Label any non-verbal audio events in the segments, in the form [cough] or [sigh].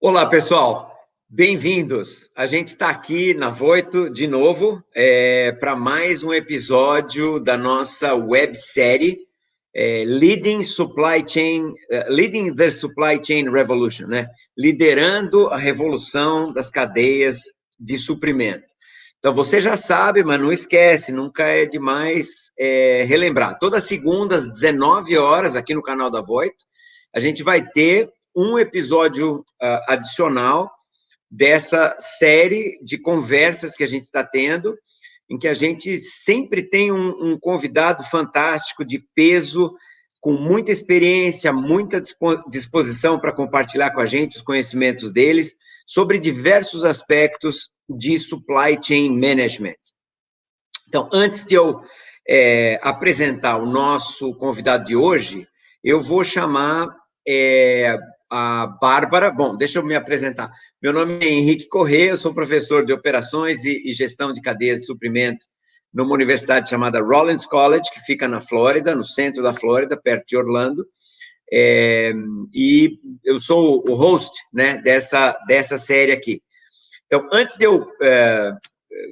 Olá, pessoal. Bem-vindos. A gente está aqui na Voito de novo é, para mais um episódio da nossa websérie é, Leading Supply Chain, uh, Leading the Supply Chain Revolution, né? Liderando a revolução das cadeias de suprimento. Então, você já sabe, mas não esquece, nunca é demais é, relembrar. Toda segunda, às 19 horas, aqui no canal da Voito, a gente vai ter um episódio uh, adicional dessa série de conversas que a gente está tendo, em que a gente sempre tem um, um convidado fantástico de peso, com muita experiência, muita disposição para compartilhar com a gente os conhecimentos deles sobre diversos aspectos de supply chain management. Então, antes de eu é, apresentar o nosso convidado de hoje, eu vou chamar é, a Bárbara. Bom, deixa eu me apresentar. Meu nome é Henrique Corrêa, eu sou professor de operações e, e gestão de cadeias de suprimento numa universidade chamada Rollins College, que fica na Flórida, no centro da Flórida, perto de Orlando. É, e eu sou o host né, dessa, dessa série aqui. Então, antes de eu é,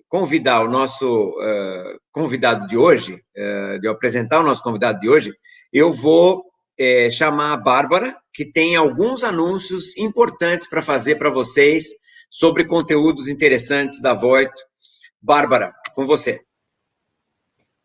convidar o nosso é, convidado de hoje, é, de eu apresentar o nosso convidado de hoje, eu vou é, chamar a Bárbara, que tem alguns anúncios importantes para fazer para vocês sobre conteúdos interessantes da Voito. Bárbara, com você.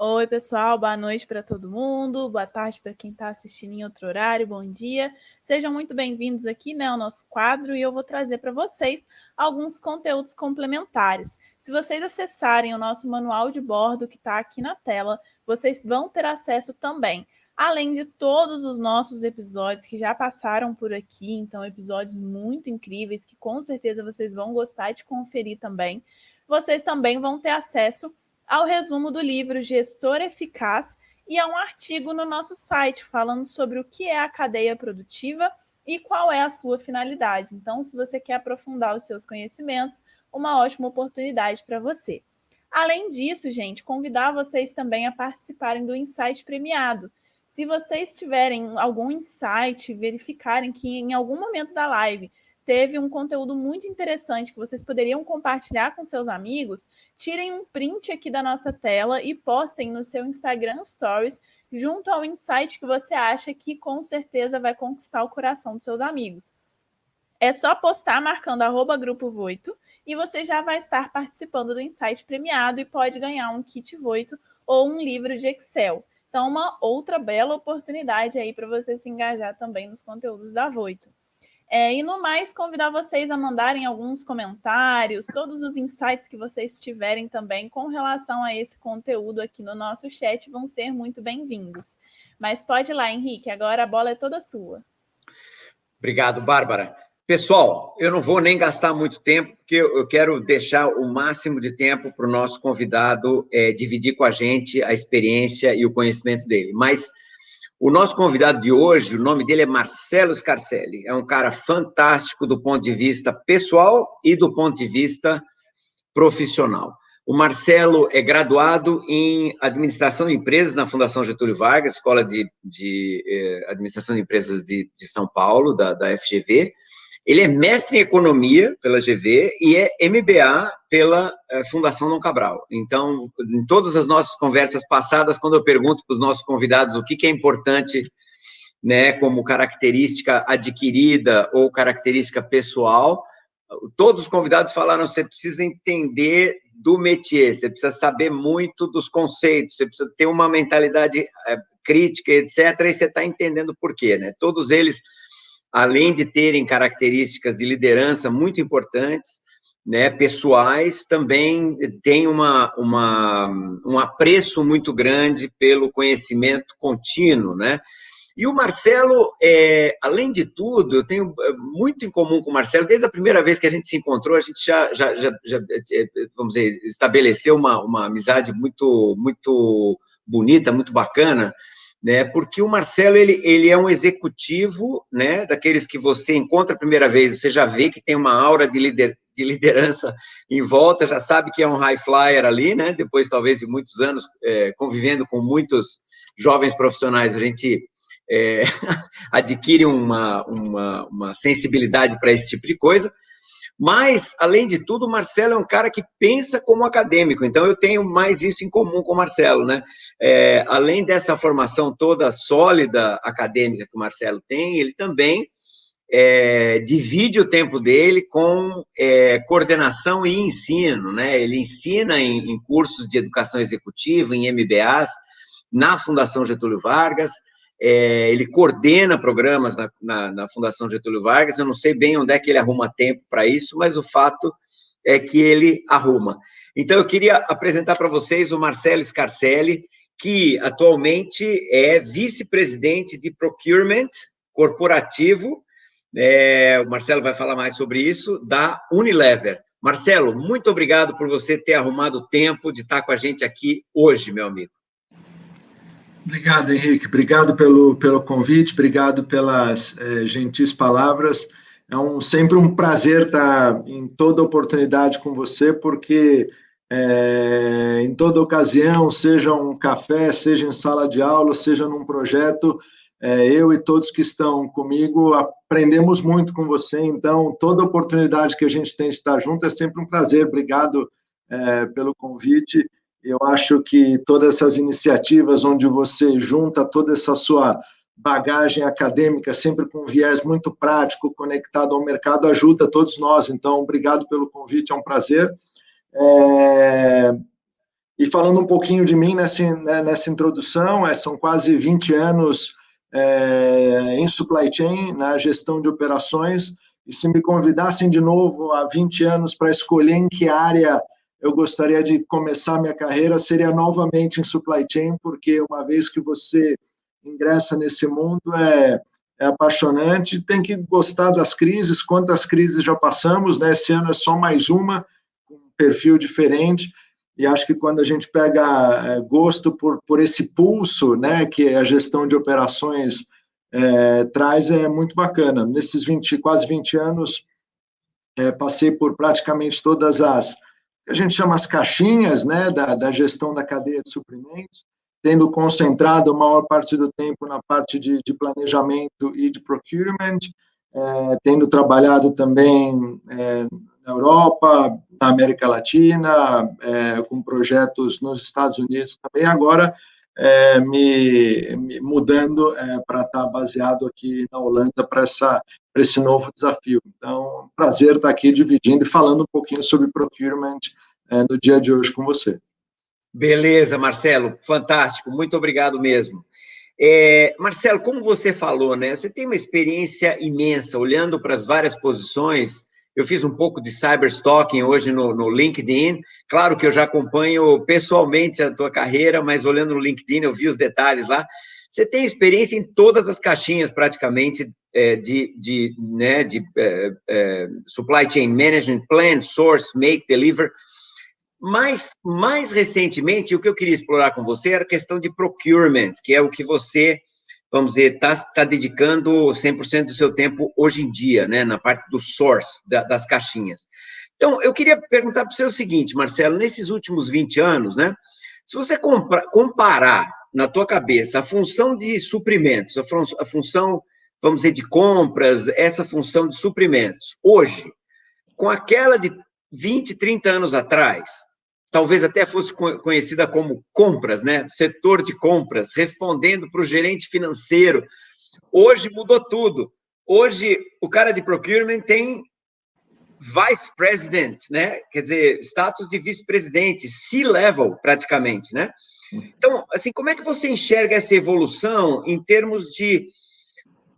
Oi, pessoal, boa noite para todo mundo, boa tarde para quem está assistindo em outro horário, bom dia. Sejam muito bem-vindos aqui né, ao nosso quadro e eu vou trazer para vocês alguns conteúdos complementares. Se vocês acessarem o nosso manual de bordo que está aqui na tela, vocês vão ter acesso também além de todos os nossos episódios que já passaram por aqui, então episódios muito incríveis que com certeza vocês vão gostar de conferir também. Vocês também vão ter acesso ao resumo do livro Gestor Eficaz e a um artigo no nosso site falando sobre o que é a cadeia produtiva e qual é a sua finalidade. Então, se você quer aprofundar os seus conhecimentos, uma ótima oportunidade para você. Além disso, gente, convidar vocês também a participarem do Insight Premiado, se vocês tiverem algum insight, verificarem que em algum momento da live teve um conteúdo muito interessante que vocês poderiam compartilhar com seus amigos, tirem um print aqui da nossa tela e postem no seu Instagram Stories junto ao insight que você acha que com certeza vai conquistar o coração dos seus amigos. É só postar marcando arroba grupo Voito e você já vai estar participando do insight premiado e pode ganhar um kit Voito ou um livro de Excel. Então, uma outra bela oportunidade aí para você se engajar também nos conteúdos da Voito. É, e no mais, convidar vocês a mandarem alguns comentários, todos os insights que vocês tiverem também com relação a esse conteúdo aqui no nosso chat vão ser muito bem-vindos. Mas pode ir lá, Henrique, agora a bola é toda sua. Obrigado, Bárbara. Pessoal, eu não vou nem gastar muito tempo, porque eu quero deixar o máximo de tempo para o nosso convidado é, dividir com a gente a experiência e o conhecimento dele. Mas o nosso convidado de hoje, o nome dele é Marcelo Scarcelli. É um cara fantástico do ponto de vista pessoal e do ponto de vista profissional. O Marcelo é graduado em Administração de Empresas na Fundação Getúlio Vargas, Escola de, de eh, Administração de Empresas de, de São Paulo, da, da FGV, ele é mestre em economia pela GV e é MBA pela eh, Fundação Dom Cabral. Então, em todas as nossas conversas passadas, quando eu pergunto para os nossos convidados o que, que é importante, né, como característica adquirida ou característica pessoal, todos os convidados falaram: você precisa entender do métier, você precisa saber muito dos conceitos, você precisa ter uma mentalidade é, crítica, etc. E você está entendendo por quê, né? Todos eles além de terem características de liderança muito importantes, né, pessoais, também tem uma, uma, um apreço muito grande pelo conhecimento contínuo, né? E o Marcelo, é, além de tudo, eu tenho é, muito em comum com o Marcelo, desde a primeira vez que a gente se encontrou, a gente já, já, já, já é, vamos dizer, estabeleceu uma, uma amizade muito, muito bonita, muito bacana, né? Porque o Marcelo ele, ele é um executivo, né? Daqueles que você encontra a primeira vez, você já vê que tem uma aura de, lider, de liderança em volta, já sabe que é um high flyer ali, né? Depois talvez de muitos anos é, convivendo com muitos jovens profissionais, a gente é, [laughs] adquire uma, uma, uma sensibilidade para esse tipo de coisa. Mas, além de tudo, o Marcelo é um cara que pensa como acadêmico, então eu tenho mais isso em comum com o Marcelo, né? É, além dessa formação toda sólida acadêmica que o Marcelo tem, ele também é, divide o tempo dele com é, coordenação e ensino, né? Ele ensina em, em cursos de educação executiva, em MBAs, na Fundação Getúlio Vargas, é, ele coordena programas na, na, na, Fundação Getúlio Vargas, eu não sei bem onde é que ele arruma tempo para isso, mas o fato é que ele arruma. Então, eu queria apresentar para vocês o Marcelo Scarcelli, que atualmente é vice-presidente de Procurement Corporativo, é, o Marcelo vai falar mais sobre isso, da Unilever. Marcelo, muito obrigado por você ter arrumado tempo de estar com a gente aqui hoje, meu amigo. Obrigado, Henrique. Obrigado pelo, pelo convite, obrigado pelas é, gentis palavras. É um, sempre um prazer estar em toda oportunidade com você, porque é, em toda ocasião, seja um café, seja em sala de aula, seja num projeto, é, eu e todos que estão comigo aprendemos muito com você. Então, toda oportunidade que a gente tem de estar junto é sempre um prazer. Obrigado pelo convite eu acho que todas essas iniciativas onde você junta toda essa sua bagagem acadêmica, sempre com um viés muito prático, conectado ao mercado, ajuda todos nós. Então, obrigado pelo convite, é um prazer. É... E falando um pouquinho de mim nessa, né, nessa introdução, é, são quase 20 anos é, em supply chain, na gestão de operações, e se me convidassem de novo há 20 anos para escolher em que área eu gostaria de começar minha carreira seria novamente em supply chain, porque uma vez que você ingressa nesse mundo é, é apaixonante, tem que gostar das crises, quantas crises já passamos, né? Esse ano é só mais uma, com um perfil diferente, e acho que quando a gente pega é, gosto por, por esse pulso, né, que a gestão de operações é, traz, é muito bacana. Nesses 20, quase 20 anos, é, passei por praticamente todas as que a gente chama as caixinhas né, da, da gestão da cadeia de suprimentos, tendo concentrado a maior parte do tempo na parte de, de planejamento e de procurement, é, tendo trabalhado também é, na Europa, na América Latina, é, com projetos nos Estados Unidos também, agora é, me, me, mudando é, para estar baseado aqui na Holanda para esse novo desafio. Então, prazer estar aqui dividindo e falando um pouquinho sobre procurement é, no dia de hoje com você. Beleza, Marcelo, fantástico, muito obrigado mesmo. É, Marcelo, como você falou, né? Você tem uma experiência imensa olhando para as várias posições eu fiz um pouco de cyberstalking hoje no, no, LinkedIn. Claro que eu já acompanho pessoalmente a tua carreira, mas olhando no LinkedIn eu vi os detalhes lá. Você tem experiência em todas as caixinhas, praticamente, é, de, de, né, de é, é, supply chain management, plan, source, make, deliver. Mas, mais recentemente, o que eu queria explorar com você era a questão de procurement, que é o que você vamos dizer, está tá dedicando 100% do seu tempo hoje em dia, né, na parte do source, da, das caixinhas. Então, eu queria perguntar para você o seguinte, Marcelo, nesses últimos 20 anos, né, se você compra, comparar na tua cabeça a função de suprimentos, a, fun, a função, vamos dizer, de compras, essa função de suprimentos, hoje, com aquela de 20, 30 anos atrás, talvez até fosse conhecida como compras, né? Setor de compras, respondendo para o gerente financeiro. Hoje mudou tudo. Hoje o cara de procurement tem vice president, né? Quer dizer, status de vice-presidente, C-level praticamente, né? Então, assim, como é que você enxerga essa evolução em termos de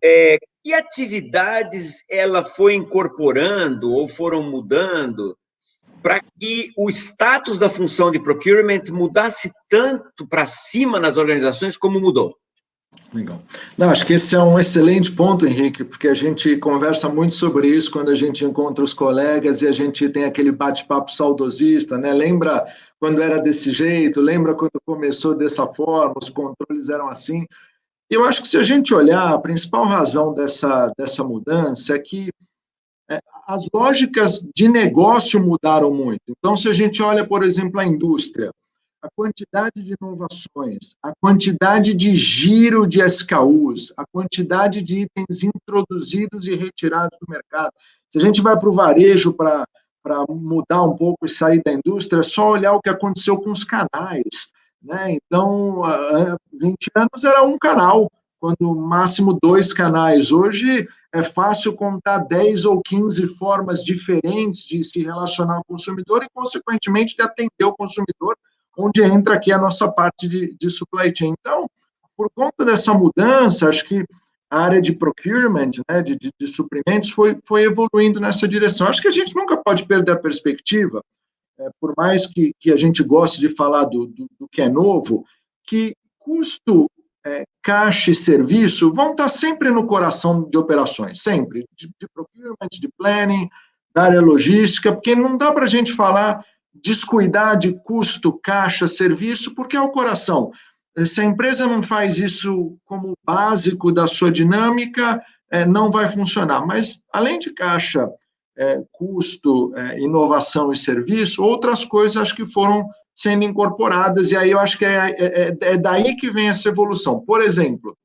é, que atividades ela foi incorporando ou foram mudando para que o status da função de procurement mudasse tanto para cima nas organizações como mudou. Legal. Não, acho que esse é um excelente ponto, Henrique, porque a gente conversa muito sobre isso quando a gente encontra os colegas e a gente tem aquele bate-papo saudosista, né? Lembra quando era desse jeito? Lembra quando começou dessa forma? Os controles eram assim? Eu acho que se a gente olhar, a principal razão dessa, dessa mudança é que as lógicas de negócio mudaram muito. Então, se a gente olha, por exemplo, a indústria, a quantidade de inovações, a quantidade de giro de SKUs, a quantidade de itens introduzidos e retirados do mercado. Se a gente vai para o varejo para mudar um pouco e sair da indústria, é só olhar o que aconteceu com os canais. Né? Então, 20 anos era um canal, quando máximo dois canais. Hoje é fácil contar 10 ou 15 formas diferentes de se relacionar com o consumidor e, consequentemente, de atender o consumidor onde entra aqui a nossa parte de, de supply chain. Então, por conta dessa mudança, acho que a área de procurement, né, de, de, de, suprimentos, foi, foi evoluindo nessa direção. Acho que a gente nunca pode perder a perspectiva, é, por mais que, que a gente goste de falar do, do, do que é novo, que custo, é, caixa e serviço vão estar sempre no coração de operações, sempre, de, de procurement, de planning, da área logística, porque não dá para a gente falar descuidar de custo, caixa, serviço, porque é o coração. Se a empresa não faz isso como básico da sua dinâmica, é, não vai funcionar. Mas, além de caixa, é, custo, é, inovação e serviço, outras coisas acho que foram sendo incorporadas, e aí eu acho que é, é, é daí que vem essa evolução. Por exemplo,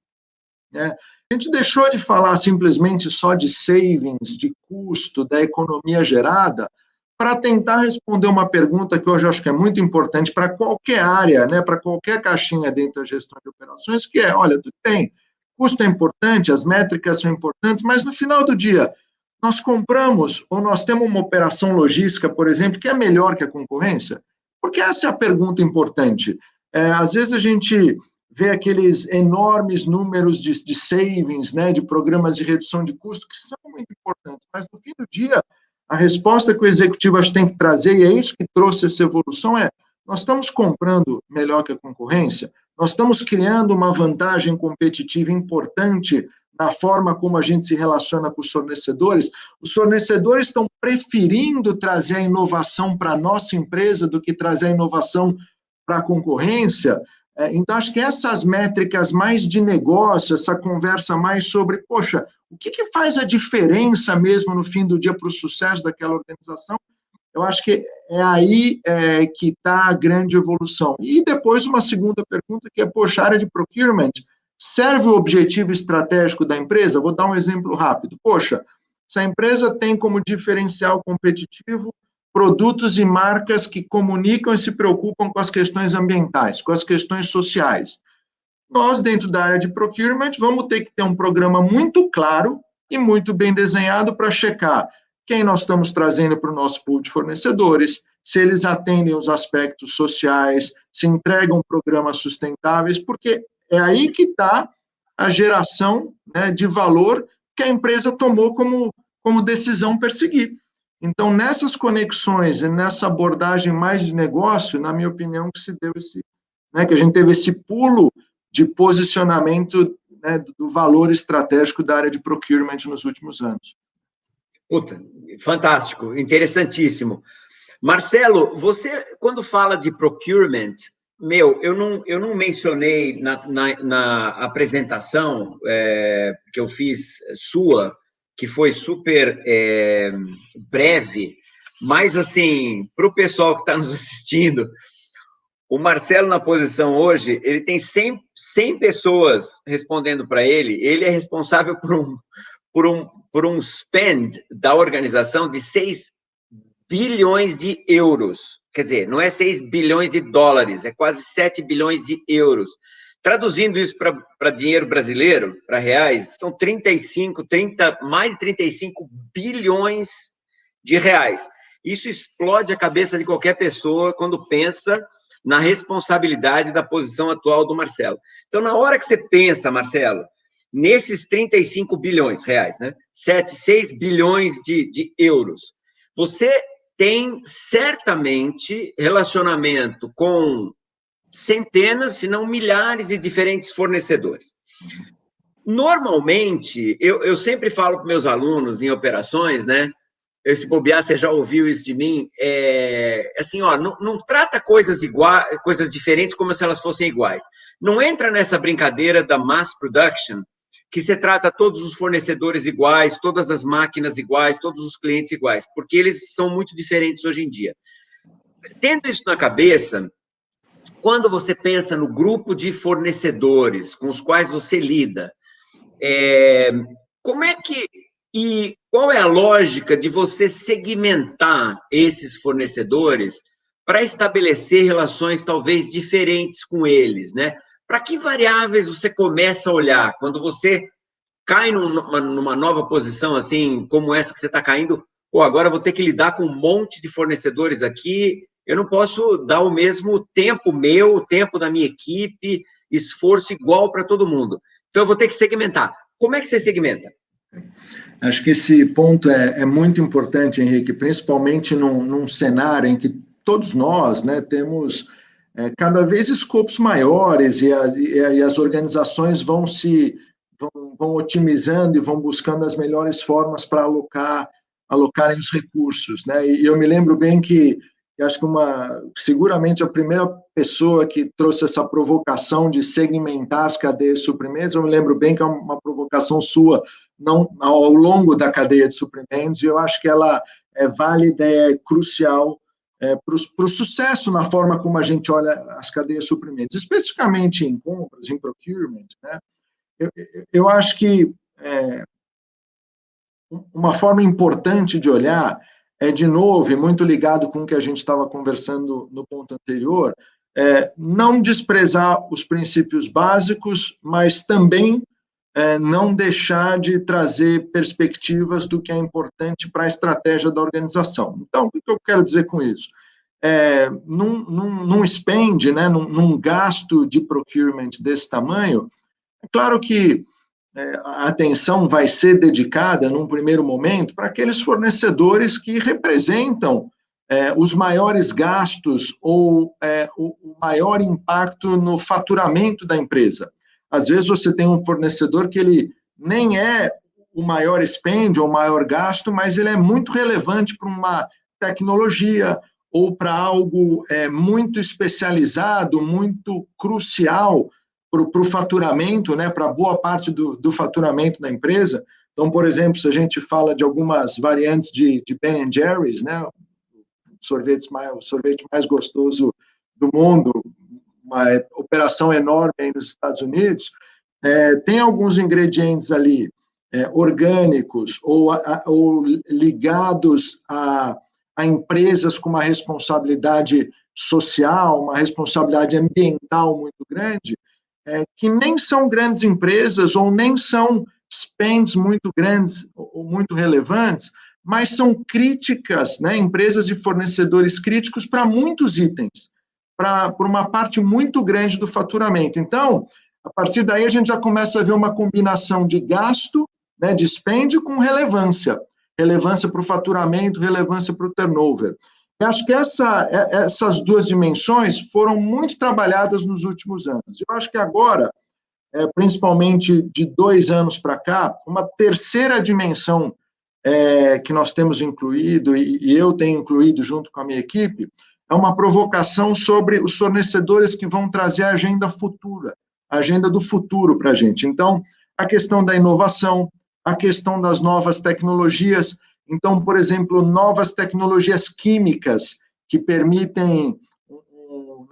né, a gente deixou de falar simplesmente só de savings, de custo, da economia gerada, para tentar responder uma pergunta que hoje acho que é muito importante para qualquer área, né, para qualquer caixinha dentro da gestão de operações, que é, olha, tudo bem, custo é importante, as métricas são importantes, mas no final do dia, nós compramos ou nós temos uma operação logística, por exemplo, que é melhor que a concorrência? Porque essa é a pergunta importante. É, às vezes a gente vê aqueles enormes números de, de savings, né, de programas de redução de custo, que são muito importantes, mas no fim do dia, a resposta que o executivo acho tem que trazer, e é isso que trouxe essa evolução, é nós estamos comprando melhor que a concorrência, nós estamos criando uma vantagem competitiva importante na forma como a gente se relaciona com os fornecedores. Os fornecedores estão preferindo trazer a inovação para a nossa empresa do que trazer a inovação para a concorrência. É, então, acho que essas métricas mais de negócio, essa conversa mais sobre, poxa, o que, que faz a diferença mesmo no fim do dia para o sucesso daquela organização? Eu acho que é aí é, que está a grande evolução. E depois uma segunda pergunta que é, poxa, a área de procurement serve o objetivo estratégico da empresa? Vou dar um exemplo rápido. Poxa, se a empresa tem como diferencial competitivo produtos e marcas que comunicam e se preocupam com as questões ambientais, com as questões sociais. Nós, dentro da área de procurement, vamos ter que ter um programa muito claro e muito bem desenhado para checar quem nós estamos trazendo para o nosso pool de fornecedores, se eles atendem os aspectos sociais, se entregam programas sustentáveis, porque é aí que está a geração né, de valor que a empresa tomou como, como decisão perseguir. Então, nessas conexões e nessa abordagem mais de negócio, na minha opinião, que se deu esse, né, que a gente teve esse pulo de posicionamento né, do valor estratégico da área de procurement nos últimos anos. Puta, fantástico, interessantíssimo. Marcelo, você, quando fala de procurement, meu, eu não, eu não mencionei na, na, na apresentação é, que eu fiz sua, que foi super é, breve, mas, assim, para o pessoal que está nos [laughs] assistindo, o Marcelo, na posição hoje, ele tem 100, 100 pessoas respondendo para ele, ele é responsável por um, por, um, por um spend da organização de 6 bilhões de euros. Quer dizer, não é 6 bilhões de dólares, é quase 7 bilhões de euros. Traduzindo isso para dinheiro brasileiro, para reais, são 35, 30, mais de 35 bilhões de reais. Isso explode a cabeça de qualquer pessoa quando pensa na responsabilidade da posição atual do Marcelo. Então, na hora que você pensa, Marcelo, nesses 35 bilhões reais, né? 7, 6 bilhões de, de euros, você tem certamente relacionamento com centenas, se não milhares de diferentes fornecedores. Normalmente, eu, eu sempre falo para meus alunos em operações, né? Se bobear, você já ouviu isso de mim, é assim, ó, não, não trata coisas iguais, coisas diferentes como se elas fossem iguais. Não entra nessa brincadeira da mass production, que você trata todos os fornecedores iguais, todas as máquinas iguais, todos os clientes iguais, porque eles são muito diferentes hoje em dia. Tendo isso na cabeça, quando você pensa no grupo de fornecedores com os quais você lida, é, como é que e qual é a lógica de você segmentar esses fornecedores para estabelecer relações talvez diferentes com eles, né? Para que variáveis você começa a olhar quando você cai numa, numa nova posição assim, como essa que você está caindo? Pô, agora vou ter que lidar com um monte de fornecedores aqui. Eu não posso dar o mesmo tempo meu, o tempo da minha equipe, esforço igual para todo mundo. Então eu vou ter que segmentar. Como é que você segmenta? Acho que esse ponto é, é muito importante, Henrique, principalmente num, num cenário em que todos nós né, temos é, cada vez escopos maiores e, a, e, as organizações vão se vão, vão, otimizando e vão buscando as melhores formas para alocar alocarem os recursos, né? E eu me lembro bem que, que acho que uma seguramente a primeira pessoa que trouxe essa provocação de segmentar as cadeias de suprimentos, eu me lembro bem que é uma provocação sua não ao longo da cadeia de suprimentos e eu acho que ela é válida, é crucial é, para o sucesso na forma como a gente olha as cadeias de suprimentos, especificamente em compras, em procurement, né? eu, eu acho que é, uma forma importante de olhar é, de novo, muito ligado com o que a gente estava conversando no ponto anterior, é, não desprezar os princípios básicos, mas também é, não deixar de trazer perspectivas do que é importante para a estratégia da organização. Então, o que eu quero dizer com isso? É, num, num, num spend, né, num, num gasto de procurement desse tamanho, é claro que é, a atenção vai ser dedicada, num primeiro momento, para aqueles fornecedores que representam é, os maiores gastos ou é, o, o, maior impacto no faturamento da empresa. Às vezes você tem um fornecedor que ele nem é o maior spend ou o maior gasto, mas ele é muito relevante para uma tecnologia ou para algo é, muito especializado, muito crucial para o faturamento, né, para boa parte do, do faturamento da empresa. Então, por exemplo, se a gente fala de algumas variantes de, de Ben Jerry's, né, sorvetes mais, o sorvete mais gostoso do mundo, uma operação enorme aí nos Estados Unidos, é, tem alguns ingredientes ali é, orgânicos ou, a, ou ligados a, a empresas com uma responsabilidade social, uma responsabilidade ambiental muito grande, é, que nem são grandes empresas ou nem são spends muito grandes ou muito relevantes, mas são críticas, né, empresas e fornecedores críticos para muitos itens para uma parte muito grande do faturamento. Então, a partir daí a gente já começa a ver uma combinação de gasto, né, com relevância. Relevância para o faturamento, relevância para o turnover. Eu acho que essa, é, essas duas dimensões foram muito trabalhadas nos últimos anos. Eu acho que agora, é, principalmente de dois anos para cá, uma terceira dimensão é, que nós temos incluído, e, e eu tenho incluído junto com a minha equipe, é uma provocação sobre os fornecedores que vão trazer a agenda futura, a agenda do futuro para a gente. Então, a questão da inovação, a questão das novas tecnologias. Então, por exemplo, novas tecnologias químicas que permitem.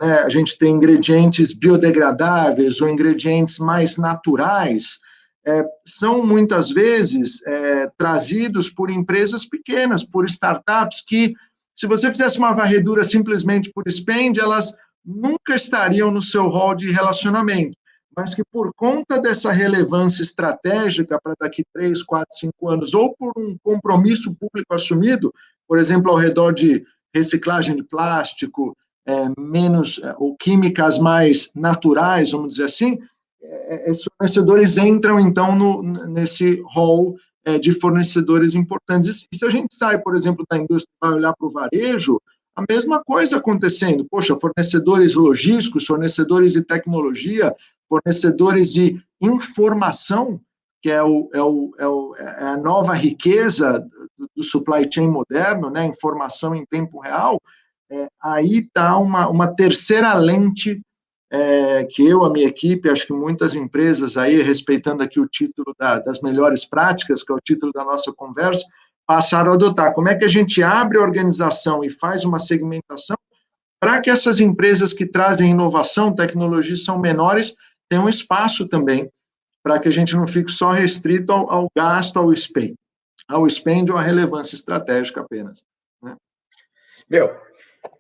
Né, a gente tem ingredientes biodegradáveis ou ingredientes mais naturais, é, são muitas vezes é, trazidos por empresas pequenas, por startups que se você fizesse uma varredura simplesmente por spend, elas nunca estariam no seu rol de relacionamento, mas que por conta dessa relevância estratégica para daqui três, quatro, cinco anos, ou por um compromisso público assumido, por exemplo, ao redor de reciclagem de plástico, é, menos é, ou químicas mais naturais, vamos dizer assim, é, esses fornecedores entram então no, nesse rol é, de fornecedores importantes. E se a gente sai, por exemplo, da indústria vai olhar para o varejo, a mesma coisa acontecendo. Poxa, fornecedores logísticos, fornecedores de tecnologia, fornecedores de informação, que é, o, é, o, é, o, é a nova riqueza do, do, supply chain moderno, né, informação em tempo real, é, aí está uma, uma terceira lente é, que eu, a minha equipe, acho que muitas empresas aí, respeitando aqui o título da, das melhores práticas, que é o título da nossa conversa, passaram a adotar. Como é que a gente abre a organização e faz uma segmentação para que essas empresas que trazem inovação, tecnologia, são menores, tenham espaço também, para que a gente não fique só restrito ao, ao gasto, ao spend, ao spend ou à relevância estratégica apenas. Né? Meu,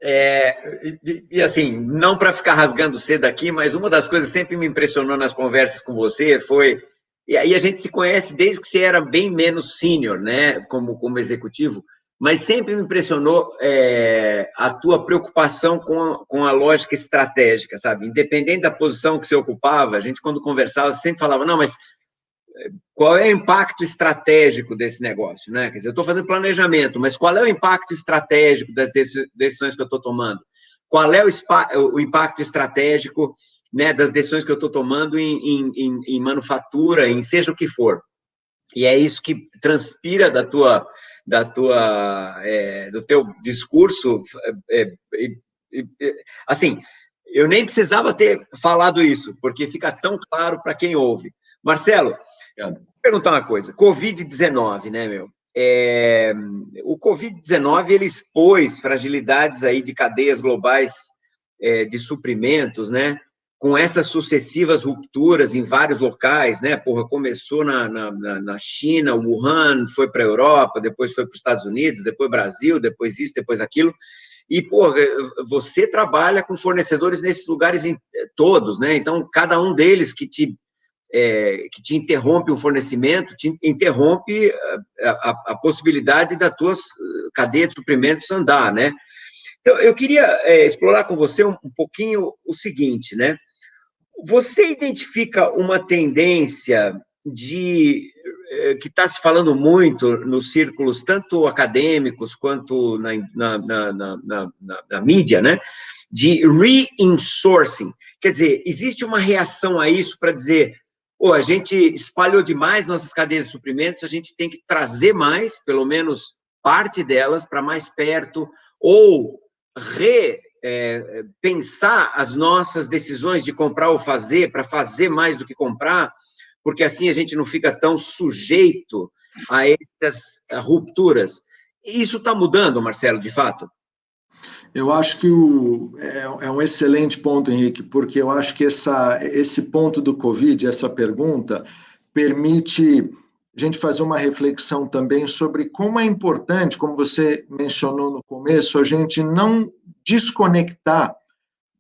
é, e, e, assim, não para ficar rasgando cedo aqui, mas uma das coisas que sempre me impressionou nas conversas com você foi. E aí a gente se conhece desde que você era bem menos sênior, né, como, como executivo, mas sempre me impressionou é, a tua preocupação com a, com a lógica estratégica, sabe? Independente da posição que você ocupava, a gente, quando conversava, sempre falava: não, mas qual é o impacto estratégico desse negócio, né? Quer dizer, eu estou fazendo planejamento, mas qual é o impacto estratégico das decisões que eu estou tomando? Qual é o, o, impacto estratégico né, das decisões que eu estou tomando em, em, em, manufatura, em seja o que for? E é isso que transpira da tua, da tua, é, do teu discurso. É, é, assim, eu nem precisava ter falado isso, porque fica tão claro para quem ouve. Marcelo, Vou perguntar uma coisa. Covid-19, né, meu? É, o Covid-19 ele expôs fragilidades aí de cadeias globais é, de suprimentos, né? Com essas sucessivas rupturas em vários locais, né? Porra, começou na, na, na China, Wuhan, foi para a Europa, depois foi para os Estados Unidos, depois Brasil, depois isso, depois aquilo. E, pô, você trabalha com fornecedores nesses lugares todos, né? Então, cada um deles que te é, que te interrompe o fornecimento, te interrompe a, a, a, possibilidade da tua cadeia de suprimentos andar, né? Então, eu queria é, explorar com você um, um, pouquinho o seguinte, né? Você identifica uma tendência de é, que está se falando muito nos círculos, tanto acadêmicos quanto na, na, na, na, na mídia, né? De reinsourcing. Quer dizer, existe uma reação a isso para dizer ou a gente espalhou demais nossas cadeias de suprimentos, a gente tem que trazer mais, pelo menos parte delas, para mais perto, ou repensar é, as nossas decisões de comprar ou fazer, para fazer mais do que comprar, porque assim a gente não fica tão sujeito a essas rupturas. Isso está mudando, Marcelo, de fato? Eu acho que o, é, é, um excelente ponto, Henrique, porque eu acho que essa, esse ponto do Covid, essa pergunta, permite a gente fazer uma reflexão também sobre como é importante, como você mencionou no começo, a gente não desconectar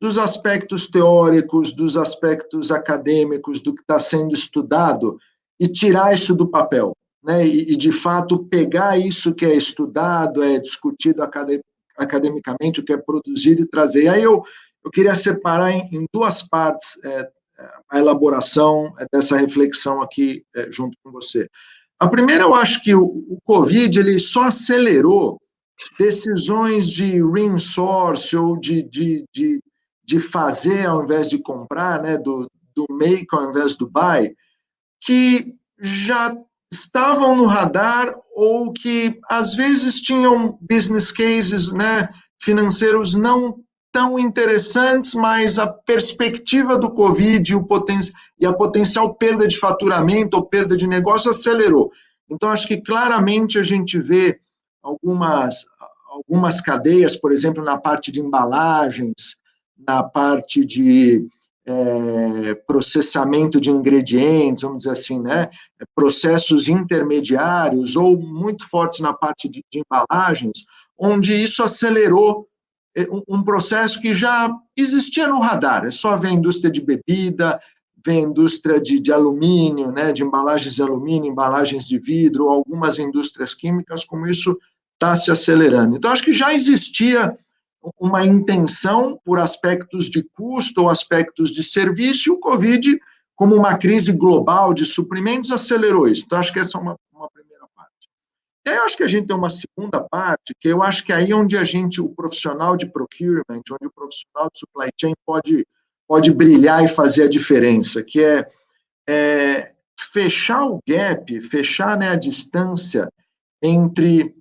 dos aspectos teóricos, dos aspectos acadêmicos, do que está sendo estudado e tirar isso do papel. Né? E, e, de fato, pegar isso que é estudado, é discutido academicamente, academicamente, o que é produzido e trazer. E aí eu, eu queria separar em, em duas partes é, a elaboração dessa reflexão aqui é, junto com você. A primeira, eu acho que o, o Covid ele só acelerou decisões de reinsource ou de, de, de, de fazer ao invés de comprar, né, do, do make ao invés do buy, que já estavam no radar ou que às vezes tinham business cases, né, financeiros não tão interessantes, mas a perspectiva do Covid e, o poten e a potencial perda de faturamento ou perda de negócio acelerou. Então, acho que claramente a gente vê algumas, algumas cadeias, por exemplo, na parte de embalagens, na parte de é, processamento de ingredientes, vamos dizer assim, né, processos intermediários ou muito fortes na parte de, de embalagens, onde isso acelerou é, um, processo que já existia no radar. É só ver a indústria de bebida, ver a indústria de, de alumínio, né, de embalagens de alumínio, embalagens de vidro, algumas indústrias químicas, como isso está se acelerando. Então, acho que já existia uma intenção por aspectos de custo ou aspectos de serviço, e o Covid, como uma crise global de suprimentos, acelerou isso. Então, acho que essa é uma, uma primeira parte. E aí, eu acho que a gente tem uma segunda parte, que eu acho que é aí onde a gente, o profissional de procurement, onde o profissional de supply chain pode, pode brilhar e fazer a diferença, que é, é fechar o gap, fechar né, a distância entre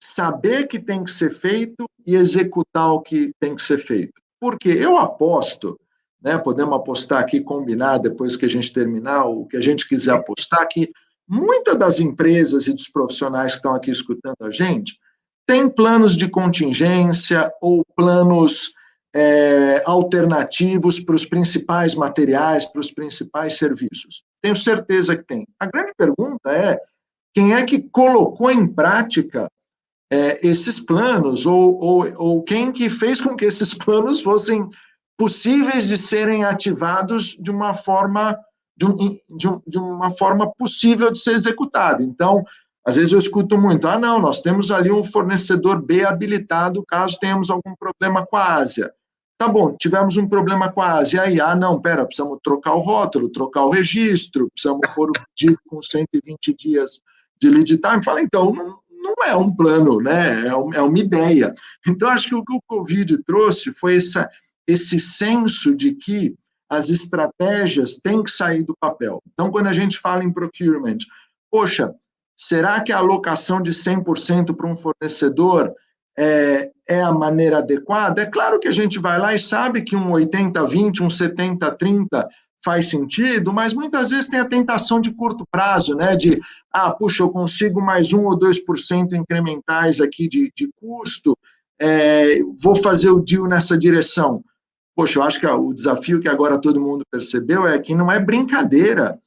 saber que tem que ser feito e executar o que tem que ser feito. Porque eu aposto, né, podemos apostar aqui, combinar depois que a gente terminar, o que a gente quiser apostar, que muitas das empresas e dos profissionais que estão aqui escutando a gente têm planos de contingência ou planos é, alternativos para os principais materiais, para os principais serviços? Tenho certeza que tem. A grande pergunta é quem é que colocou em prática é, esses planos, ou, ou, ou quem que fez com que esses planos fossem possíveis de serem ativados de uma forma de, um, de, um, de, uma forma possível de ser executado. Então, às vezes eu escuto muito, ah, não, nós temos ali um fornecedor B habilitado caso tenhamos algum problema com a Ásia. Tá bom, tivemos um problema com a Ásia, aí, ah, não, pera, precisamos trocar o rótulo, trocar o registro, precisamos pôr o pedido com 120 dias de lead time. Fala, então, não, não é um plano, né? É, é uma ideia. Então, acho que o que o Covid trouxe foi essa, esse senso de que as estratégias têm que sair do papel. Então, quando a gente fala em procurement, poxa, será que a alocação de 100% para um fornecedor é, é a maneira adequada? É claro que a gente vai lá e sabe que um 80-20, um 70-30 faz sentido, mas muitas vezes tem a tentação de curto prazo, né? De, ah, puxa, eu consigo mais um ou 2% incrementais aqui de, de custo, é, vou fazer o deal nessa direção. Poxa, eu acho que o desafio que agora todo mundo percebeu é que não é brincadeira,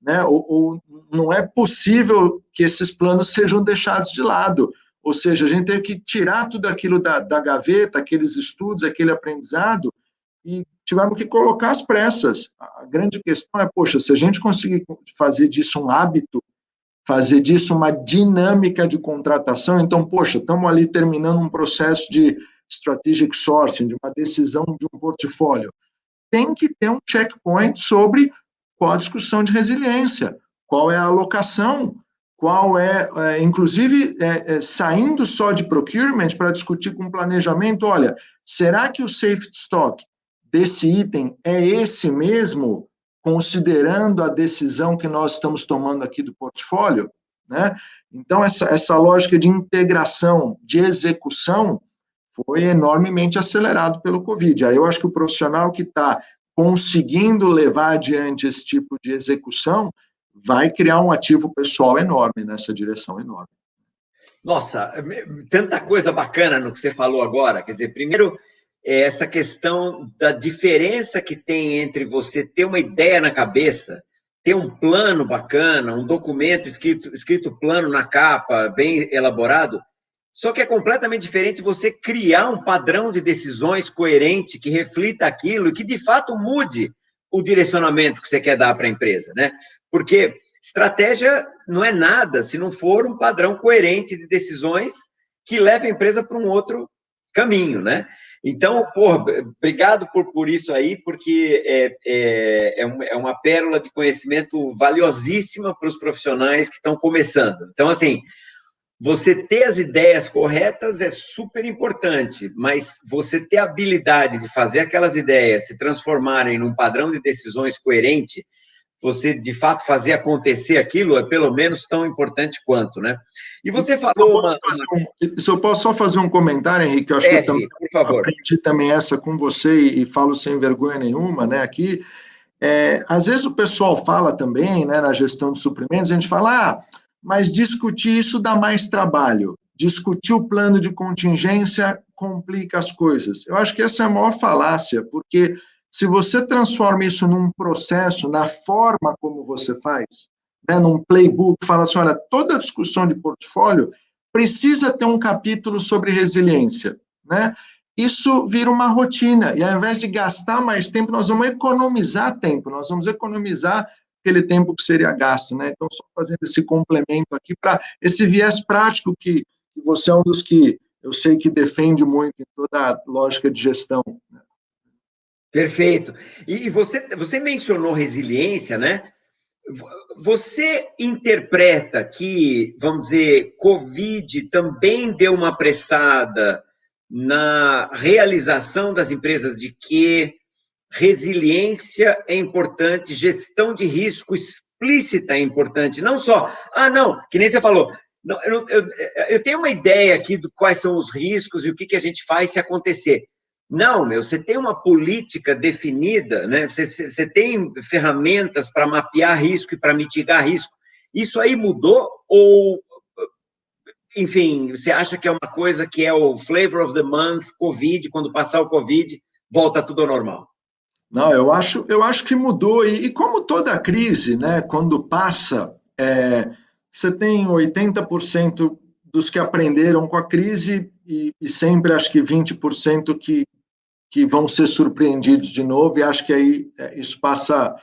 né? Ou, ou não é possível que esses planos sejam deixados de lado. Ou seja, a gente tem que tirar tudo aquilo da, da gaveta, aqueles estudos, aquele aprendizado, e tivemos que colocar as pressas. A grande questão é, poxa, se a gente conseguir fazer disso um hábito, fazer disso uma dinâmica de contratação, então, poxa, estamos ali terminando um processo de strategic sourcing, de uma decisão de um portfólio. Tem que ter um checkpoint sobre qual a discussão de resiliência, qual é a alocação, qual é, é inclusive, é, é, saindo só de procurement para discutir com planejamento, olha, será que o safety stock desse item é esse mesmo, considerando a decisão que nós estamos tomando aqui do portfólio, né? Então, essa, essa lógica de integração, de execução, foi enormemente acelerado pelo Covid. Aí eu acho que o profissional que está conseguindo levar adiante esse tipo de execução vai criar um ativo pessoal enorme nessa direção enorme. Nossa, tanta coisa bacana no que você falou agora. Quer dizer, primeiro, essa questão da diferença que tem entre você ter uma ideia na cabeça, ter um plano bacana, um documento escrito, escrito plano na capa, bem elaborado, só que é completamente diferente você criar um padrão de decisões coerente que reflita aquilo e que de fato mude o direcionamento que você quer dar para a empresa, né? Porque estratégia não é nada se não for um padrão coerente de decisões que leve a empresa para um outro caminho, né? Então, porra, obrigado por, por isso aí, porque é, é, é, uma pérola de conhecimento valiosíssima para os profissionais que estão começando. Então, assim, você ter as ideias corretas é super importante, mas você ter a habilidade de fazer aquelas ideias se transformarem num padrão de decisões coerente você de fato fazer acontecer aquilo é pelo menos tão importante quanto, né? E você falou uma... um, se eu posso só fazer um comentário, Henrique, eu acho é, que eu também por favor. aprendi também essa com você e, e falo sem vergonha nenhuma, né? Aqui, é, às vezes o pessoal fala também, né, na gestão de suprimentos, a gente fala, ah, mas discutir isso dá mais trabalho. Discutir o plano de contingência complica as coisas. Eu acho que essa é a maior falácia, porque se você transforma isso num processo, na forma como você faz, né, num playbook, fala assim, olha, toda discussão de portfólio precisa ter um capítulo sobre resiliência, né? Isso vira uma rotina, e ao invés de gastar mais tempo, nós vamos economizar tempo, nós vamos economizar aquele tempo que seria gasto, né? Então, só fazendo esse complemento aqui para esse viés prático que, você é um dos que eu sei que defende muito em toda a lógica de gestão. Né? Perfeito. E você, você mencionou resiliência, né? Você interpreta que, vamos dizer, Covid também deu uma apressada na realização das empresas de que resiliência é importante, gestão de risco explícita é importante, não só, ah, não, que nem você falou, não, eu, eu, eu tenho uma ideia aqui de quais são os riscos e o que, que a gente faz se acontecer. Não, meu, você tem uma política definida, né? Você, você tem ferramentas para mapear risco e para mitigar risco. Isso aí mudou ou, enfim, você acha que é uma coisa que é o flavor of the month, Covid, quando passar o Covid, volta tudo ao normal? Não, eu acho, eu acho que mudou. E, e como toda crise, né, quando passa, é, você tem 80% dos que aprenderam com a crise e, e sempre acho que 20% que, que vão ser surpreendidos de novo, e acho que aí é, isso passa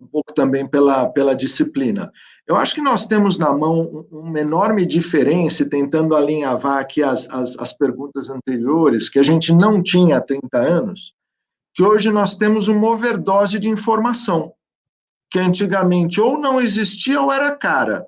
um pouco também pela, pela disciplina. Eu acho que nós temos na mão uma enorme diferença, tentando alinhavar aqui as, as, as perguntas anteriores, que a gente não tinha há 30 anos, que hoje nós temos uma overdose de informação, que antigamente ou não existia ou era cara.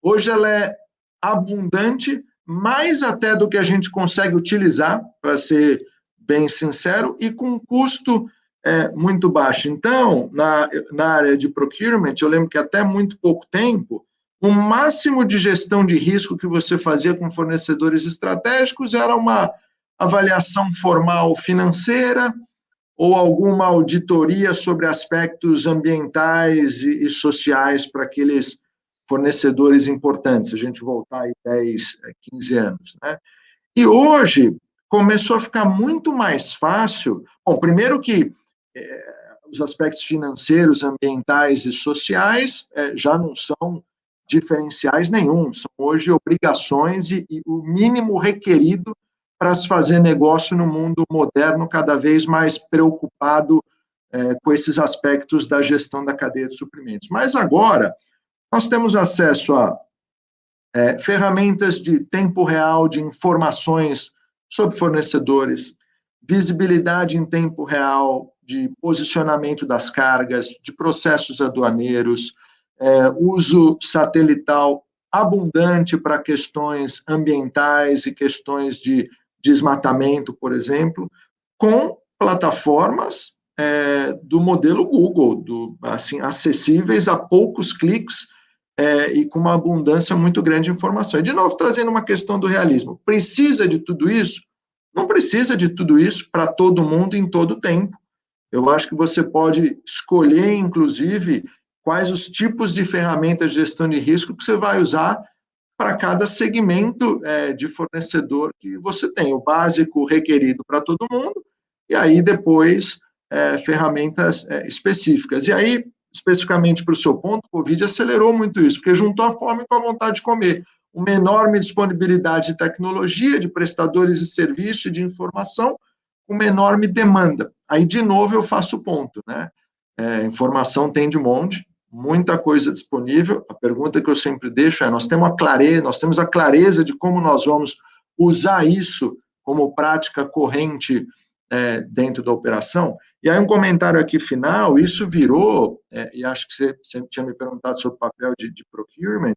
Hoje ela é abundante, mais até do que a gente consegue utilizar, para ser bem sincero, e com custo é, muito baixo. Então, na, na área de procurement, eu lembro que até muito pouco tempo, o máximo de gestão de risco que você fazia com fornecedores estratégicos era uma avaliação formal financeira, ou alguma auditoria sobre aspectos ambientais e, e sociais para aqueles fornecedores importantes, a gente voltar aí 10, 15 anos, né? E hoje começou a ficar muito mais fácil, bom, primeiro que é, os aspectos financeiros, ambientais e sociais é, já não são diferenciais nenhum, são hoje obrigações e, e o mínimo requerido para se fazer negócio no mundo moderno, cada vez mais preocupado é, com esses aspectos da gestão da cadeia de suprimentos. Mas agora, nós temos acesso a é, ferramentas de tempo real, de informações sobre fornecedores, visibilidade em tempo real de posicionamento das cargas, de processos aduaneiros, é, uso satelital abundante para questões ambientais e questões de desmatamento, por exemplo, com plataformas é, do modelo Google, do, assim, acessíveis a poucos cliques é, e com uma abundância muito grande de informação. E, de novo, trazendo uma questão do realismo. Precisa de tudo isso? Não precisa de tudo isso para todo mundo em todo tempo. Eu acho que você pode escolher, inclusive, quais os tipos de ferramentas de gestão de risco que você vai usar para cada segmento é, de fornecedor que você tem, o básico requerido para todo mundo, e aí depois é, ferramentas é, específicas. E aí, especificamente para o seu ponto, o Covid acelerou muito isso, porque juntou a fome com a vontade de comer. Uma enorme disponibilidade de tecnologia, de prestadores de serviço e de informação, uma enorme demanda. Aí, de novo, eu faço o ponto, né? É, informação tem de monte, muita coisa disponível. A pergunta que eu sempre deixo é: nós temos a clareza, nós temos a clareza de como nós vamos usar isso como prática corrente é, dentro da operação? E aí um comentário aqui final, isso virou, é, e acho que você sempre tinha me perguntado sobre o papel de, de procurement,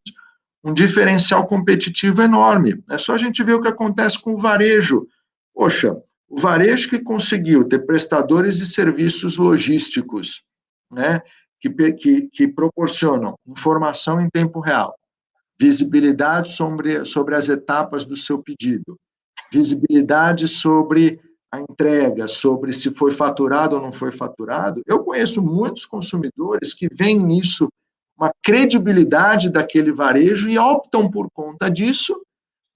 um diferencial competitivo enorme. É só a gente ver o que acontece com o varejo. Poxa, o varejo que conseguiu ter prestadores de serviços logísticos, né, que, que, que proporcionam informação em tempo real, visibilidade sobre, sobre as etapas do seu pedido, visibilidade sobre a entrega, sobre se foi faturado ou não foi faturado. Eu conheço muitos consumidores que veem nisso uma credibilidade daquele varejo e optam por conta disso,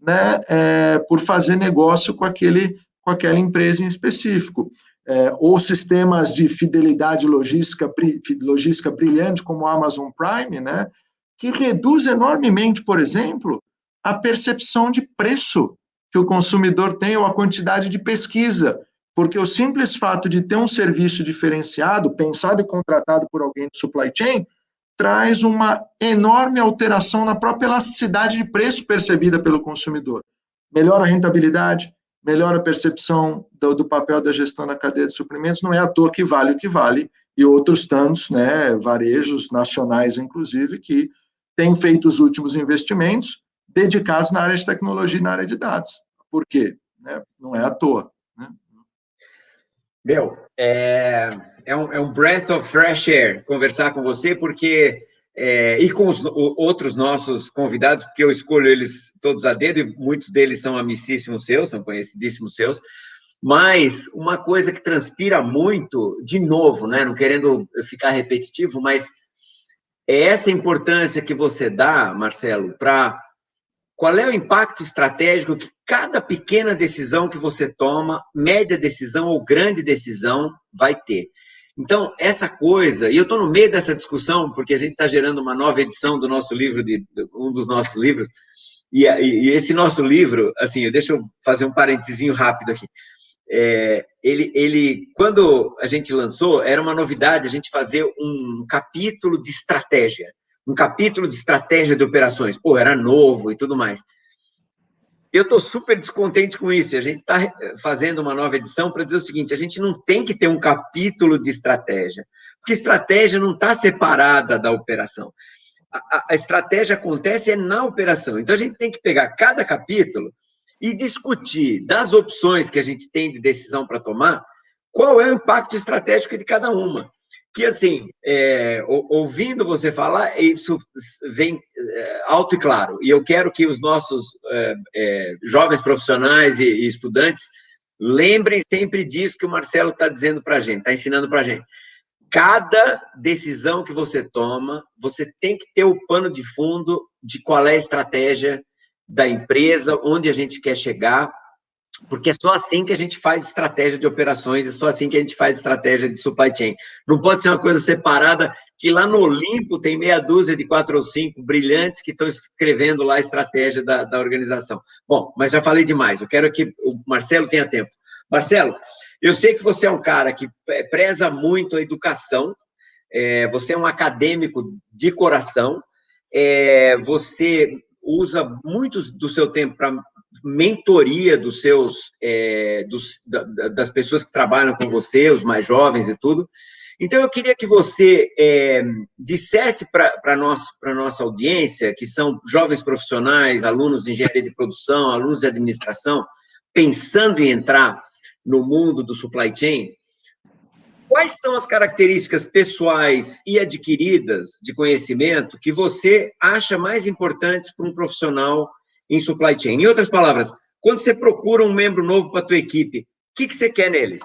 né, é, por fazer negócio com aquele com aquela empresa em específico é, ou sistemas de fidelidade logística, logística brilhante, como o Amazon Prime, né, que reduz enormemente, por exemplo, a percepção de preço que o consumidor tem ou a quantidade de pesquisa, porque o simples fato de ter um serviço diferenciado, pensado e contratado por alguém de supply chain, traz uma enorme alteração na própria elasticidade de preço percebida pelo consumidor. Melhora a rentabilidade, melhora a percepção do, do, papel da gestão na cadeia de suprimentos, não é à toa que vale o que vale, e outros tantos, né, varejos nacionais, inclusive, que têm feito os últimos investimentos dedicados na área de tecnologia e na área de dados. Por quê? Né? Não é à toa. Né? Meu, é, é, um, é um breath of fresh air conversar com você, porque é, e com os outros nossos convidados, porque eu escolho eles todos a dedo, e muitos deles são amicíssimos seus, são conhecidíssimos seus, mas uma coisa que transpira muito, de novo, né, não querendo ficar repetitivo, mas é essa importância que você dá, Marcelo, para qual é o impacto estratégico que cada pequena decisão que você toma, média decisão ou grande decisão, vai ter. Então, essa coisa, e eu estou no meio dessa discussão, porque a gente está gerando uma nova edição do nosso livro, de, um dos nossos livros, e, e, esse nosso livro, assim, deixa eu fazer um parentezinho rápido aqui. É, ele, ele, quando a gente lançou, era uma novidade a gente fazer um capítulo de estratégia um capítulo de estratégia de operações. Pô, era novo e tudo mais. Eu estou super descontente com isso. A gente está fazendo uma nova edição para dizer o seguinte: a gente não tem que ter um capítulo de estratégia, porque estratégia não está separada da operação. A, a, estratégia acontece é na operação. Então a gente tem que pegar cada capítulo e discutir das opções que a gente tem de decisão para tomar, qual é o impacto estratégico de cada uma que, assim, é, ouvindo você falar, isso vem é, alto e claro. E eu quero que os nossos é, é, jovens profissionais e, e, estudantes lembrem sempre disso que o Marcelo está dizendo para a gente, está ensinando para a gente. Cada decisão que você toma, você tem que ter o pano de fundo de qual é a estratégia da empresa, onde a gente quer chegar, porque é só assim que a gente faz estratégia de operações, é só assim que a gente faz estratégia de supply chain. Não pode ser uma coisa separada, que lá no Olimpo tem meia dúzia de quatro ou cinco brilhantes que estão escrevendo lá a estratégia da, da organização. Bom, mas já falei demais, eu quero que o Marcelo tenha tempo. Marcelo, eu sei que você é um cara que preza muito a educação, é, você é um acadêmico de coração, é, você usa muito do seu tempo para mentoria dos seus, é, dos, da, das pessoas que trabalham com você, os mais jovens e tudo. Então, eu queria que você é, dissesse para a nossa, nossa audiência, que são jovens profissionais, alunos de engenharia de produção, alunos de administração, pensando em entrar no mundo do supply chain, quais são as características pessoais e adquiridas de conhecimento que você acha mais importantes para um profissional em supply chain. Em outras palavras, quando você procura um membro novo para a tua equipe, o que, que você quer neles?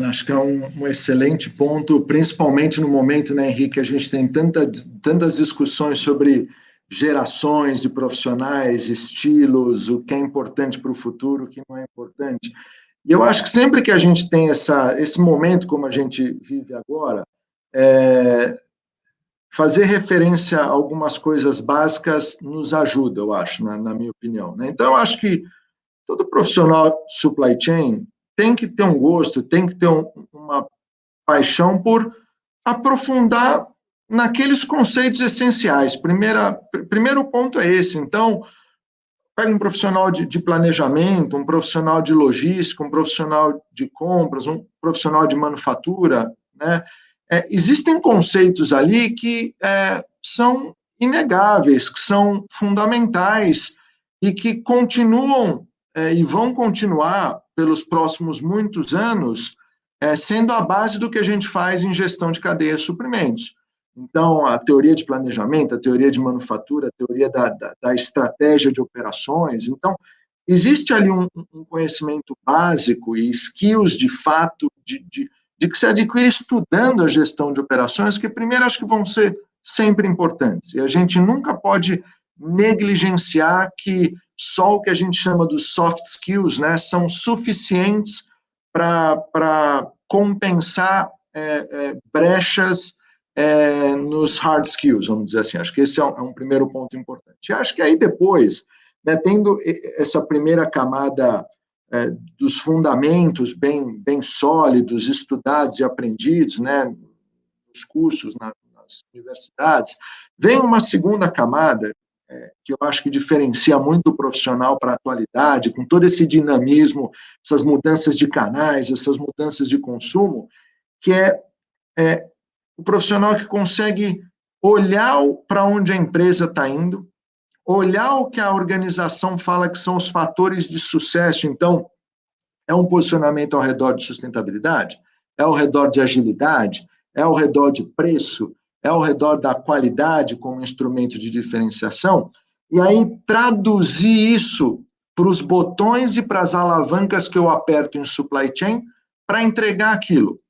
Acho que é um, um, excelente ponto, principalmente no momento, né, Henrique, a gente tem tanta, tantas discussões sobre gerações de profissionais, estilos, o que é importante para o futuro, o que não é importante. E eu acho que sempre que a gente tem essa, esse momento como a gente vive agora, é, fazer referência a algumas coisas básicas nos ajuda, eu acho, na, na minha opinião. Né? Então, eu acho que todo profissional supply chain tem que ter um gosto, tem que ter um, uma paixão por aprofundar naqueles conceitos essenciais. Primeira, primeiro ponto é esse. Então, pega um profissional de, de, planejamento, um profissional de logística, um profissional de compras, um profissional de manufatura, né? É, existem conceitos ali que é, são inegáveis, que são fundamentais e que continuam é, e vão continuar pelos próximos muitos anos é, sendo a base do que a gente faz em gestão de cadeia de suprimentos. Então, a teoria de planejamento, a teoria de manufatura, a teoria da, da, da estratégia de operações. Então, existe ali um, um, conhecimento básico e skills de fato de, de de que se adquire estudando a gestão de operações, que primeiro acho que vão ser sempre importantes. E a gente nunca pode negligenciar que só o que a gente chama dos soft skills né, são suficientes para compensar é, é, brechas é, nos hard skills, vamos dizer assim. Acho que esse é um, é um primeiro ponto importante. E acho que aí depois, né, tendo essa primeira camada é, dos fundamentos bem, bem sólidos, estudados e aprendidos, né, nos cursos, na, nas universidades, vem uma segunda camada, é, que eu acho que diferencia muito o profissional para a atualidade, com todo esse dinamismo, essas mudanças de canais, essas mudanças de consumo, que é, é o profissional que consegue olhar para onde a empresa está indo, olhar o que a organização fala que são os fatores de sucesso. Então, é um posicionamento ao redor de sustentabilidade? É ao redor de agilidade? É ao redor de preço? É ao redor da qualidade como instrumento de diferenciação? E aí, traduzir isso para os botões e para as alavancas que eu aperto em supply chain para entregar aquilo.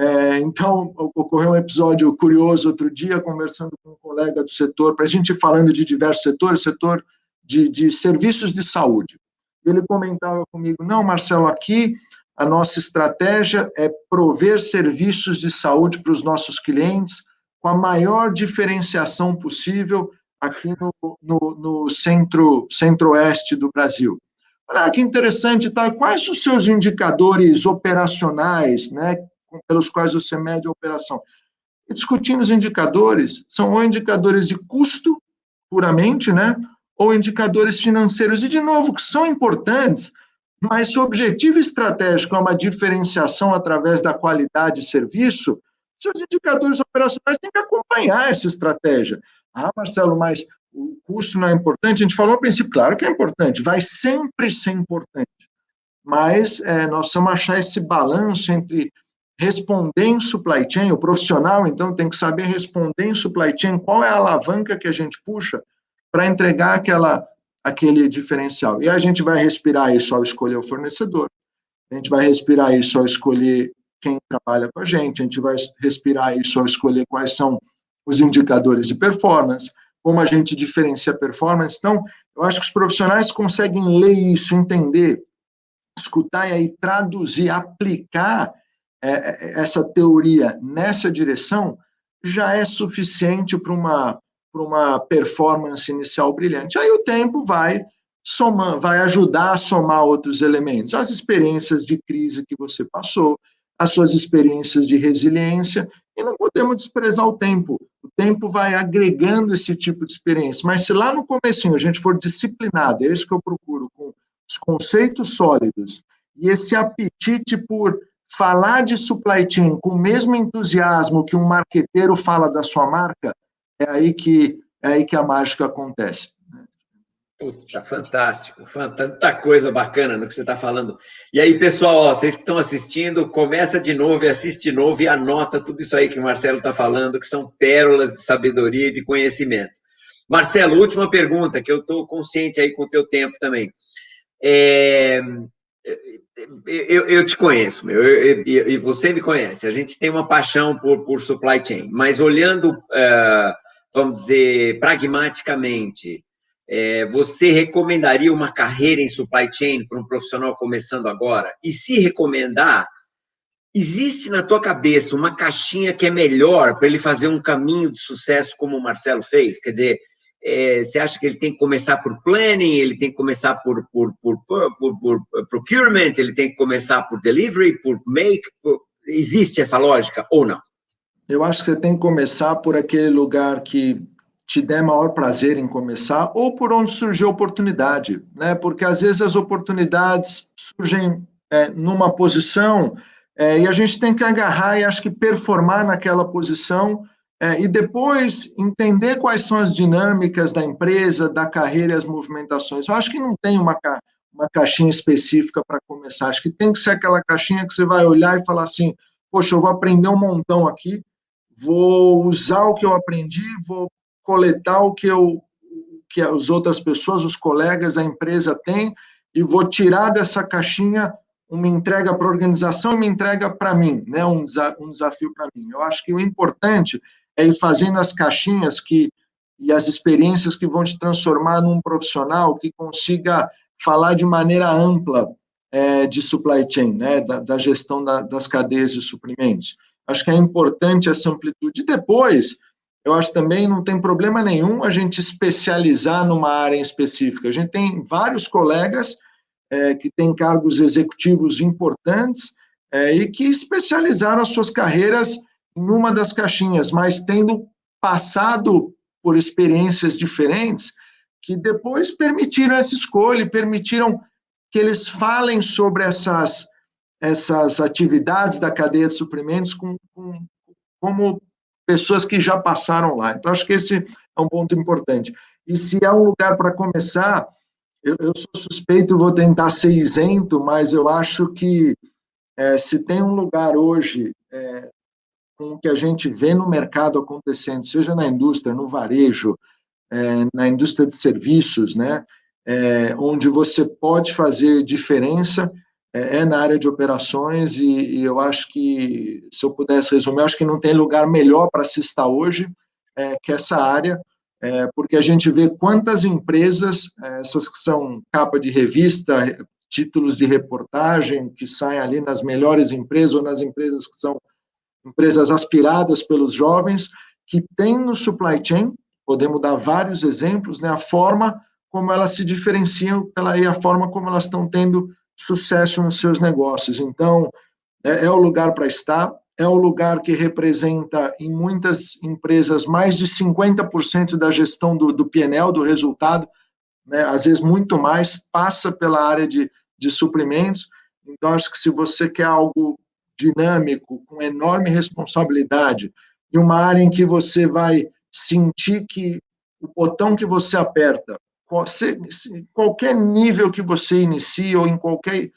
É, então, ocorreu um episódio curioso outro dia, conversando com um colega do setor, para a gente falando de diversos setores, setor de, de serviços de saúde. Ele comentava comigo: não, Marcelo, aqui a nossa estratégia é prover serviços de saúde para os nossos clientes com a maior diferenciação possível aqui no, no, no centro, centro-oeste do Brasil. Olha que interessante, tá? Quais os seus indicadores operacionais, né, pelos quais você mede a operação? E discutindo os indicadores, são ou indicadores de custo, puramente, né, ou indicadores financeiros, e de novo, que são importantes, mas se o objetivo estratégico é uma diferenciação através da qualidade de serviço, seus indicadores operacionais têm que acompanhar essa estratégia. Ah, Marcelo, mas o custo não é importante? A gente falou no princípio, claro que é importante, vai sempre ser importante. Mas é, nós precisamos achar esse balanço entre responder em supply chain, o profissional, então, tem que saber responder em supply chain, qual é a alavanca que a gente puxa para entregar aquela, aquele diferencial. E a gente vai respirar isso ao escolher o fornecedor, a gente vai respirar isso ao escolher quem trabalha com a gente, a gente vai respirar isso ao escolher quais são os indicadores de performance, como a gente diferencia performance. Então, eu acho que os profissionais conseguem ler isso, entender, escutar e aí traduzir, aplicar é, é essa teoria nessa direção, já é suficiente para uma, para uma performance inicial brilhante. Aí o tempo vai somar, vai ajudar a somar outros elementos, as experiências de crise que você passou, as suas experiências de resiliência, e não podemos desprezar o tempo. O tempo vai agregando esse tipo de experiência. Mas se lá no começo a gente for disciplinado, é isso que eu procuro, com os conceitos sólidos, e esse apetite por falar de supply chain com o mesmo entusiasmo que um marqueteiro fala da sua marca, é aí que, é aí que a mágica acontece. Puta, fantástico, tanta coisa bacana no que você está falando. E aí, pessoal, ó, vocês que estão assistindo, começa de novo assiste de novo e anota tudo isso aí que o Marcelo está falando, que são pérolas de sabedoria e de conhecimento. Marcelo, última pergunta, que eu estou consciente aí com o teu tempo também. É, eu, eu, te conheço, meu, eu, eu, e você me conhece. A gente tem uma paixão por, por supply chain, mas olhando, uh, vamos dizer, pragmaticamente, é, você recomendaria uma carreira em supply chain para um profissional começando agora? E se recomendar, existe na tua cabeça uma caixinha que é melhor para ele fazer um caminho de sucesso como o Marcelo fez? Quer dizer, é, você acha que ele tem que começar por planning, ele tem que começar por, por, por, por, procurement, ele tem que começar por delivery, por make? Existe essa lógica ou não? Eu acho que você tem que começar por aquele lugar que te der maior prazer em começar, ou por onde surgiu a oportunidade, né? Porque às vezes as oportunidades surgem é, numa posição é, e a gente tem que agarrar e acho que performar naquela posição é, e depois entender quais são as dinâmicas da empresa, da carreira e as movimentações. Eu acho que não tem uma, ca uma caixinha específica para começar, acho que tem que ser aquela caixinha que você vai olhar e falar assim, poxa, eu vou aprender um montão aqui, vou usar o que eu aprendi, vou coletar o que eu que as outras pessoas, os colegas, a empresa tem e vou tirar dessa caixinha uma entrega para a organização e uma entrega para mim, né? Um, um desafio para mim. Eu acho que o importante é ir fazendo as caixinhas que e as experiências que vão te transformar num profissional que consiga falar de maneira ampla é, de supply chain, né? Da, da gestão da, das cadeias de suprimentos. Acho que é importante essa amplitude. E depois eu acho também não tem problema nenhum a gente especializar numa área específica. A gente tem vários colegas é, que têm cargos executivos importantes é, e que especializaram as suas carreiras em uma das caixinhas, mas tendo passado por experiências diferentes que depois permitiram essa escolha permitiram que eles falem sobre essas, essas atividades da cadeia de suprimentos com, com, como pessoas que já passaram lá. Então, acho que esse é um ponto importante. E se há um lugar para começar, eu, eu, sou suspeito, vou tentar ser isento, mas eu acho que é, se tem um lugar hoje é, com o que a gente vê no mercado acontecendo, seja na indústria, no varejo, é, na indústria de serviços, né, é, onde você pode fazer diferença, é, é na área de operações e, e, eu acho que, se eu pudesse resumir, acho que não tem lugar melhor para se estar hoje é, que essa área, é, porque a gente vê quantas empresas, é, essas que são capa de revista, títulos de reportagem, que saem ali nas melhores empresas ou nas empresas que são empresas aspiradas pelos jovens, que têm no supply chain, podemos dar vários exemplos, né, a forma como elas se diferenciam aí a forma como elas estão tendo sucesso nos seus negócios. Então, é, é o lugar para estar, é o lugar que representa, em muitas empresas, mais de 50% da gestão do, do PNL, do resultado, né, às vezes muito mais, passa pela área de, de suprimentos. Então, acho que se você quer algo dinâmico, com enorme responsabilidade, e uma área em que você vai sentir que o botão que você aperta qualquer nível que você inicie ou em qualquer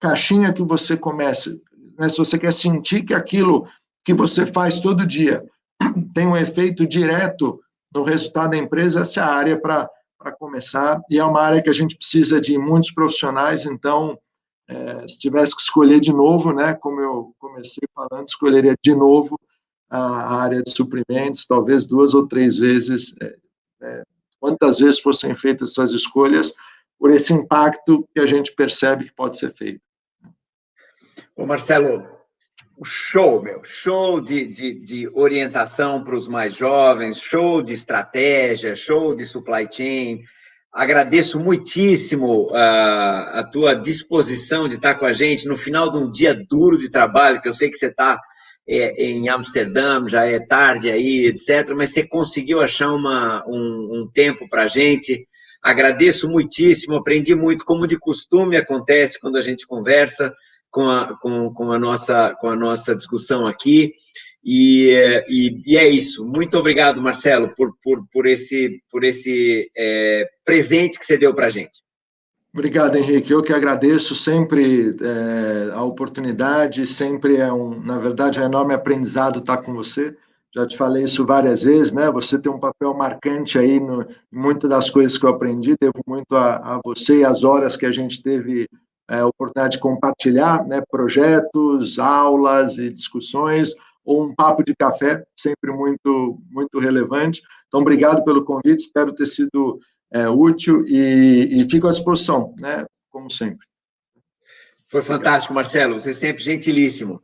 caixinha que você comece, né, se você quer sentir que aquilo que você faz todo dia [clears throat] tem um efeito direto no resultado da empresa, essa é a área para começar, e é uma área que a gente precisa de muitos profissionais, então, é, se tivesse que escolher de novo, né, como eu comecei falando, escolheria de novo a, área de suprimentos, talvez duas ou três vezes é, é, quantas vezes fossem feitas essas escolhas, por esse impacto que a gente percebe que pode ser feito. Ô Marcelo, show, meu, show de, de, de orientação para os mais jovens, show de estratégia, show de supply chain. Agradeço muitíssimo uh, a tua disposição de estar com a gente no final de um dia duro de trabalho, que eu sei que você está é, em Amsterdã, já é tarde aí, etc. Mas você conseguiu achar uma, um, um tempo para a gente. Agradeço muitíssimo, aprendi muito, como de costume acontece quando a gente conversa com a, com, com a, nossa, com a nossa discussão aqui. E, e, e, é isso. Muito obrigado, Marcelo, por, por, por esse, por esse é, presente que você deu para a gente. Obrigado, Henrique. Eu que agradeço sempre é, a oportunidade, sempre é um, na verdade, é um enorme aprendizado estar com você. Já te falei isso várias vezes, né? Você tem um papel marcante aí no, muitas das coisas que eu aprendi. Devo muito a, a você e as horas que a gente teve é, a oportunidade de compartilhar, né? Projetos, aulas e discussões, ou um papo de café, sempre muito, muito relevante. Então, obrigado pelo convite. Espero ter sido é, útil e, e fico à disposição, né, como sempre. Foi fantástico, Marcelo, você é sempre gentilíssimo.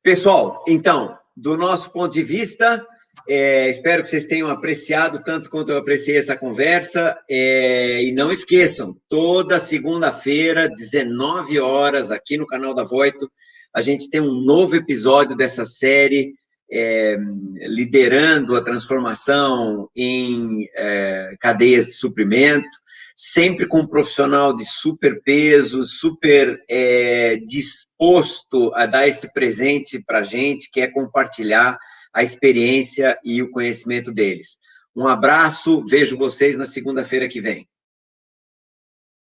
Pessoal, então, do nosso ponto de vista, é, espero que vocês tenham apreciado tanto quanto eu apreciei essa conversa. É, e não esqueçam, toda segunda-feira, 19 horas, aqui no canal da Voito, a gente tem um novo episódio dessa série é, liderando a transformação em é, cadeias de suprimento, sempre com um profissional de super peso, super é, disposto a dar esse presente para a gente, que é compartilhar a experiência e o conhecimento deles. Um abraço, vejo vocês na segunda-feira que vem.